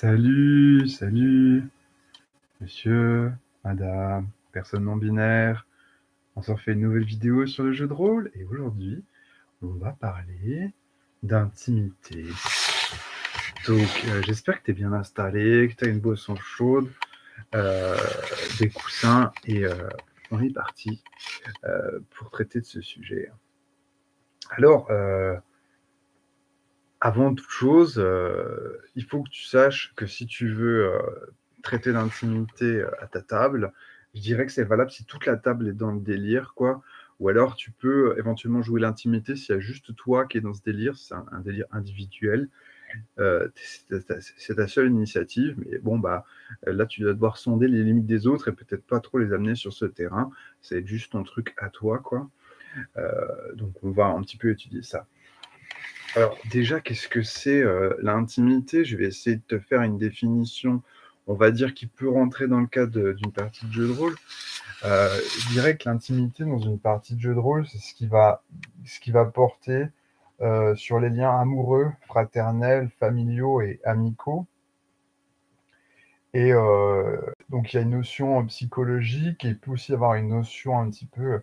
Salut, salut, monsieur, madame, personne non binaire. On s'en fait une nouvelle vidéo sur le jeu de rôle et aujourd'hui, on va parler d'intimité. Donc, euh, j'espère que tu es bien installé, que tu as une boisson chaude, euh, des coussins et euh, on est parti pour traiter de ce sujet. Alors, avant toute chose, euh, il faut que tu saches que si tu veux euh, traiter d'intimité euh, à ta table, je dirais que c'est valable si toute la table est dans le délire, quoi. Ou alors tu peux éventuellement jouer l'intimité s'il y a juste toi qui est dans ce délire, c'est un, délire individuel. c'est ta seule initiative, mais bon, bah là tu dois devoir sonder les limites des autres et peut-être pas trop les amener sur ce terrain. C'est juste ton truc à toi, quoi. donc on va un petit peu étudier ça. Alors déjà, qu'est-ce que c'est euh, l'intimité? Je vais essayer de te faire une définition, on va dire, qui peut rentrer dans le cadre d'une partie de jeu de rôle. Euh, je dirais que l'intimité dans une partie de jeu de rôle, c'est ce qui va, porter euh, sur les liens amoureux, fraternels, familiaux et amicaux. Et donc il y a une notion psychologique et il peut aussi avoir une notion un petit peu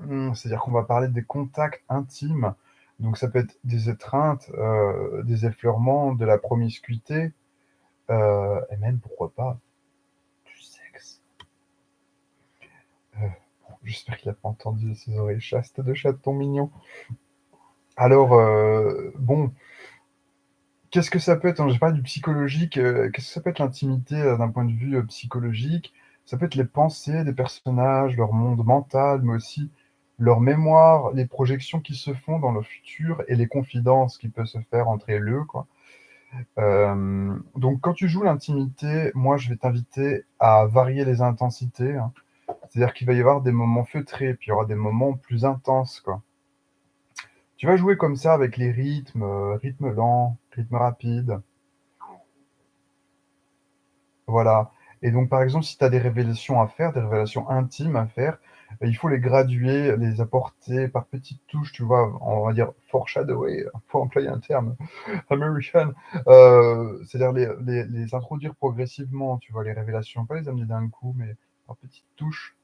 Mmh, c'est-à-dire qu'on va parler des contacts intimes. Donc ça peut être des étreintes, euh, des effleurements, de la promiscuité, euh, et même, pourquoi pas, du sexe. Euh, j'espère qu'il n'a pas entendu ses oreilles chastes de chaton mignon. Alors, bon, qu'est-ce que ça peut être? J'ai parlé du psychologique, qu'est-ce que ça peut être l'intimité d'un point de vue psychologique? Ça peut être les pensées des personnages, leur monde mental, mais aussi leur mémoire, les projections qui se font dans le futur et les confidences qui peuvent se faire entre eux. Euh, donc quand tu joues l'intimité, moi je vais t'inviter à varier les intensités. Hein. C'est-à-dire qu'il va y avoir des moments feutrés, puis il y aura des moments plus intenses. Tu vas jouer comme ça avec les rythmes, euh, rythme lent, rythme rapide. Voilà. Et donc, par exemple, si tu as des révélations à faire, des révélations intimes à faire, euh, il faut les graduer, les apporter par petites touches, tu vois, on va dire foreshadower, pour employer un terme américain, euh, c'est-à-dire les, les, introduire progressivement, tu vois, les révélations, pas les amener d'un coup, mais par petites touches.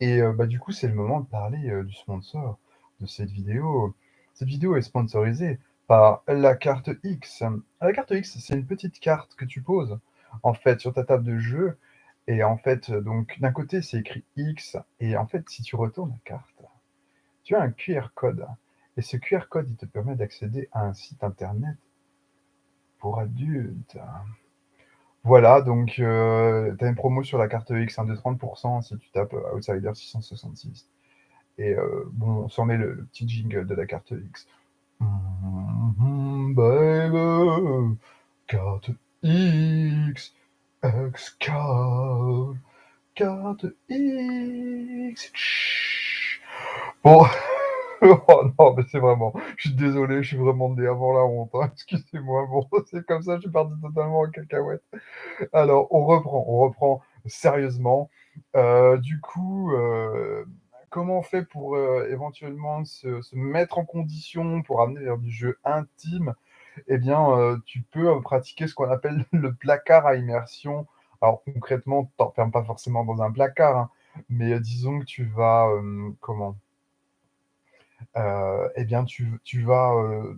Et euh, bah, du coup, c'est le moment de parler du sponsor de cette vidéo. Cette vidéo est sponsorisée par la carte X. La carte X, c'est une petite carte que tu poses en fait, sur ta table de jeu. Et en fait, donc, d'un côté, c'est écrit X. Et en fait, si tu retournes la carte, tu as un QR code. Et ce QR code, il te permet d'accéder à un site internet pour adultes. Voilà, donc euh, tu as une promo sur la carte X, de 30% si tu tapes euh, Outsider 666. Et euh, bon, on s'en met le, petit jingle de la carte X. Mm-hmm, baby, carte X, X card, carte X. Bon, oh non, mais c'est vraiment, je suis désolé, je suis vraiment né avant la honte, hein. excusez-moi, bon, c'est comme ça, je suis parti totalement en cacahuète. Alors, on reprend, on reprend sérieusement. Euh, du coup, euh, comment on fait pour euh, éventuellement se, se, mettre en condition pour amener vers du jeu intime? Eh bien, euh, tu peux euh, pratiquer ce qu'on appelle le placard à immersion. Alors concrètement, tu t'enfermes pas forcément dans un placard, hein, mais euh, disons que tu vas, comment? eh bien, tu, vas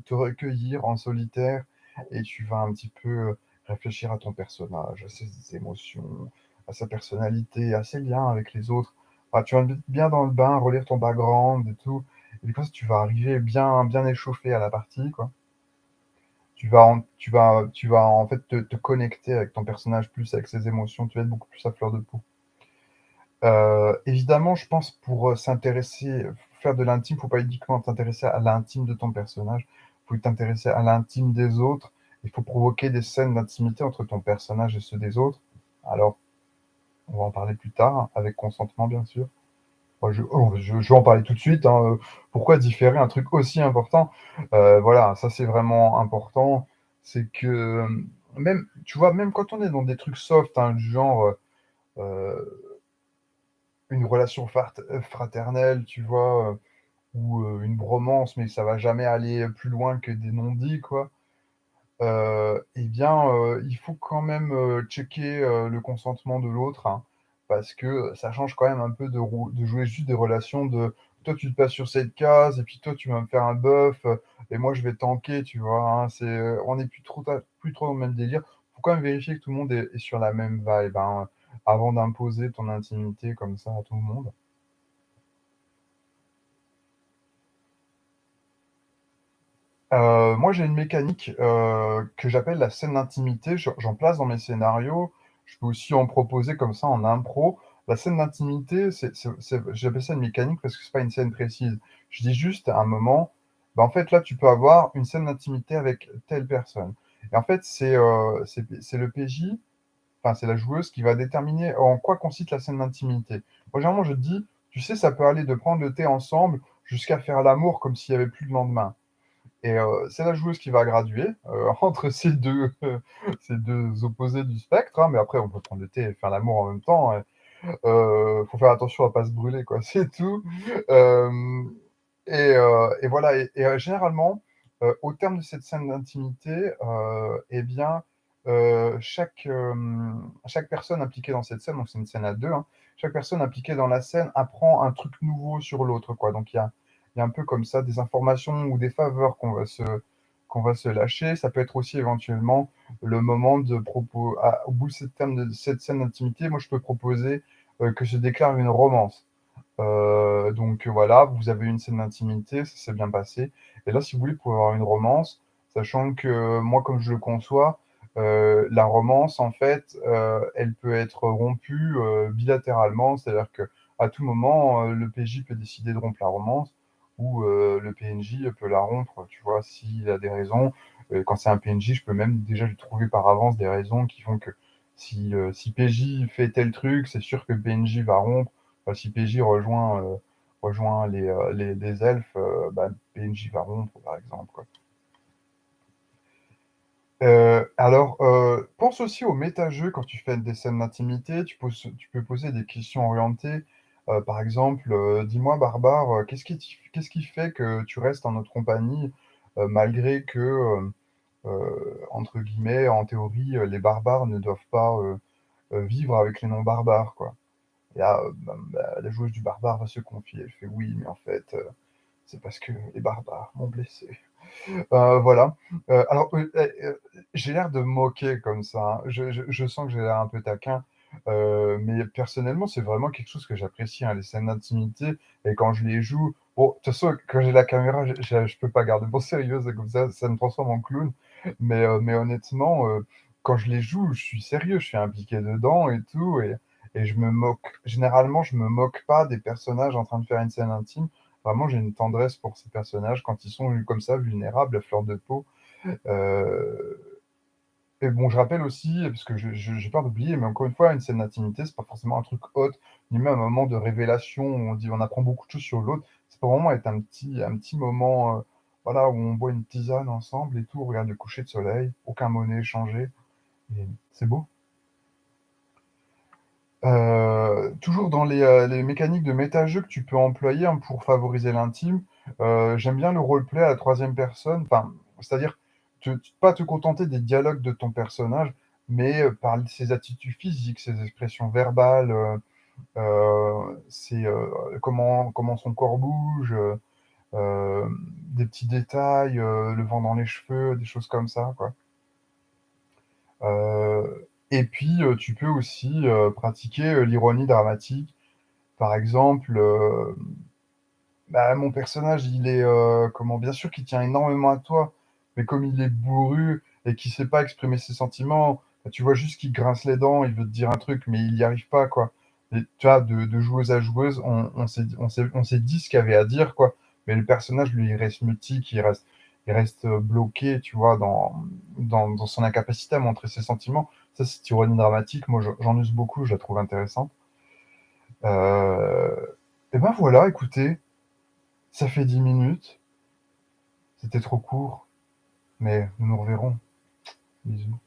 te recueillir en solitaire et tu vas un petit peu réfléchir à ton personnage, à ses émotions, à sa personnalité, à ses liens avec les autres. tu vas bien dans le bain, relire ton background et tout. Et coup, tu vas arriver bien, bien échauffé à la partie, quoi tu vas, en, fait te, connecter avec ton personnage plus, avec ses émotions, tu vas être beaucoup plus à fleur de peau. Euh, évidemment, je pense pour euh, s'intéresser, faire de l'intime, il ne faut pas uniquement t'intéresser à l'intime de ton personnage, il faut t'intéresser à l'intime des autres, il faut provoquer des scènes d'intimité entre ton personnage et ceux des autres. Alors, on va en parler plus tard, avec consentement bien sûr. Oh, je, vais en parler tout de suite. Hein. Pourquoi différer un truc aussi important? Euh, Voilà, ça c'est vraiment important. C'est que même, tu vois, même quand on est dans des trucs soft, hein, du genre euh, une relation fraternelle, tu vois, ou une bromance, mais ça va jamais aller plus loin que des non-dits, quoi. et bien, il faut quand même, checker, le consentement de l'autre, hein, parce que ça change quand même un peu de de jouer juste des relations de: «Toi, tu te places sur cette case et puis toi, tu vas me faire un heu et moi, je vais tanker», tu vois? Hein, heu, on est plus trop dans le même délire. Faut quand même vérifier que tout le monde est sur la même vibe, hein, avant d'imposer ton intimité comme ça à tout le monde. Heu, moi, j'ai une mécanique, heu, que j'appelle la scène d'intimité. J'en place dans mes scénarios. Je peux aussi en proposer comme ça en impro. La scène d'intimité, j'appelle ça une mécanique parce que c'est pas une scène précise. Je dis juste à un moment: «Bah, en fait, là, tu peux avoir une scène d'intimité avec telle personne» et en fait, c'est, c'est le PJ, enfin, c'est la joueuse qui va déterminer en quoi consiste la scène d'intimité. Moi, généralement, je dis: «Tu sais, ça peut aller de prendre le thé ensemble jusqu'à faire l'amour comme s'il y avait plus de lendemain». Et heu, c'est la joueuse qui va graduer, heu, entre ces 2 ces 2 opposés du spectre, hein, mais après on peut prendre le thé et faire l'amour en même temps, heu heu, faut faire attention à pas se brûler quoi, c'est tout. Hem et voilà et généralement, au terme de cette scène d'intimité, et bien, chaque, chaque personne impliquée dans cette scène, donc c'est une scène à 2, hein, chaque personne impliquée dans la scène apprend un truc nouveau sur l'autre quoi, donc il y a il un peu comme ça des informations ou des faveurs qu'on va se qu'on va se lâcher. Ça peut être aussi éventuellement le moment de propo à au bout de cette de cette scène d'intimité, moi je peux proposer, heu, que se déclare une romance. Heu, donc voilà, vous avez une scène d'intimité, ça s'est bien passé et là, si vous voulez, vous pouvez avoir une romance, sachant que moi, comme je le conçois, la romance, en fait, elle peut être rompue, bilatéralement. C'est-à-dire qu'à tout moment, le PJ peut décider de rompre la romance heu, le PNJ peut la rompre, tu vois? S'il a des raisons, heu, quand c'est un PNJ, je peux même déjà lui trouver par avance des raisons qui font que si, si PJ fait tel truc, c'est sûr que PNJ va rompre. Si PJ rejoint, rejoint les, les elfes, bah, PNJ va rompre, par exemple, alors, pense aussi au méta-jeu quand tu fais des scènes d'intimité. Tu peux poser des questions orientées, heu, par exemple, heu: «Dis-moi barbare, heu, qu'est-ce qui fait que tu restes en notre compagnie, malgré que, entre guillemets, en théorie, les barbares ne doivent pas, vivre avec les non-barbares, quoi?» et là, ben bah, la joueuse du barbare va se confier. Elle fait: «Oui, mais en fait, c'est parce que les barbares m'ont blessée». Heu, voilà. Alors, j'ai l'air de moquer comme ça, hein. Je je sens que j'ai l'air un peu taquin, heu, mais personnellement, c'est vraiment quelque chose que j'apprécie, hein, les scènes d'intimité et quand je les joue bon, de toute façon, quand j'ai la caméra, je peux pas garder mon sérieux, ça, me transforme en clown, mais mais honnêtement, heu, quand je les joue, je suis sérieux, je suis impliqué dedans et tout et je me moque généralement, je me moque pas des personnages en train de faire une scène intime. Vraiment, j'ai une tendresse pour ces personnages quand ils sont comme ça, vulnérables, à fleur de peau. Et bon, je rappelle aussi, parce que j'ai peur d'oublier, mais encore une fois, une scène d'intimité, c'est pas forcément un truc hot, ni même un moment de révélation où on dit on apprend beaucoup de choses sur l'autre. Ça peut vraiment être un petit un petit moment, heu, voilà, où on boit une tisane ensemble et tout, on regarde le coucher de soleil, aucun mot n'est échangé et c'est beau. Heu, toujours dans les, heu, les mécaniques de méta-jeu que tu peux employer, hein, pour favoriser l'intime, j'aime bien le roleplay à la troisième personne, c'est-à-dire pas te contenter des dialogues de ton personnage, mais heu, par ses attitudes physiques, ses expressions verbales, heu, ses, heu, comment comment son corps bouge, des petits détails, le vent dans les cheveux, des choses comme ça, quoi. Et puis, tu peux aussi, pratiquer, l'ironie dramatique. Par exemple, bah, mon personnage, il est, comment bien sûr qu'il tient énormément à toi, mais comme il est bourru et qu'il sait pas exprimer ses sentiments, bah, tu vois juste qu'il grince les dents, il veut te dire un truc, mais il y arrive pas, quoi tu vois, de joueuse à joueuse, on s'est dit ce qu'il y avait à dire, quoi, mais le personnage, lui, il reste mutique, il reste heu, bloqué, tu vois, dans son incapacité à montrer ses sentiments. Ça, cette ironie dramatique, moi, je j'en use beaucoup, je la trouve intéressante. Heu et ben, voilà, écoutez, ça fait 10 minutes. C'était trop court, mais nous nous reverrons. Bisous.